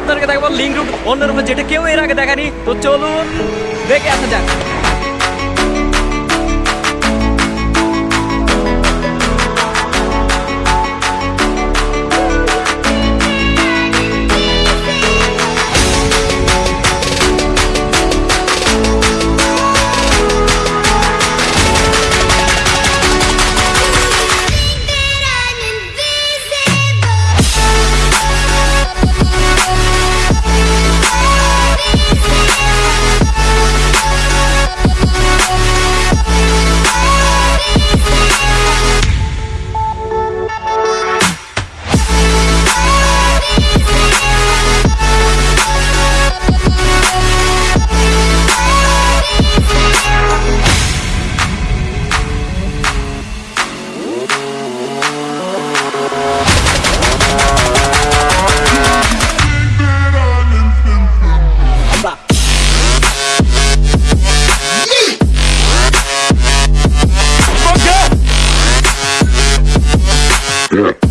আপনাদেরকে দেখাবো link root অন্য রুমে যেটা কেউ এর আগে দেখানি তো চলুন, দেখে আসা যাক। Yeah.